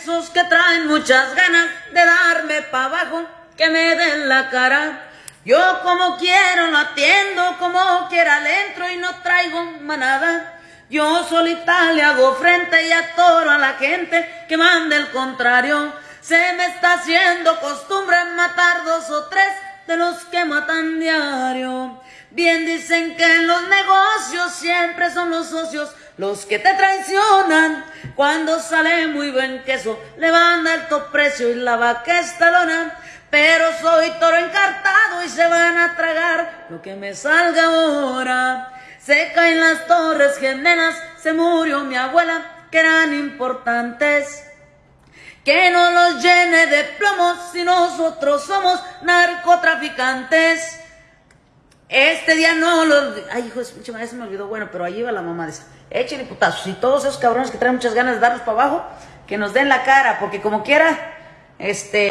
Esos que traen muchas ganas de darme pa' abajo, que me den la cara. Yo como quiero lo atiendo, como quiera le entro y no traigo manada. Yo solita le hago frente y atoro a la gente que manda el contrario. Se me está haciendo costumbre matar dos o tres de los que matan diario. Bien dicen que en los negocios siempre son los socios los que te traicionan. Cuando sale muy buen queso, le van a alto precio y la vaca estalona. Pero soy toro encartado y se van a tragar lo que me salga ahora. Se caen las torres gemelas, se murió mi abuela, que eran importantes. Que no los llene de plomos si nosotros somos narcotraficantes. Este día no los... Ay, hijo madre, se me olvidó. Bueno, pero ahí va la mamá de esa. Échenle putazos. Y todos esos cabrones que traen muchas ganas de darnos para abajo, que nos den la cara, porque como quiera, este...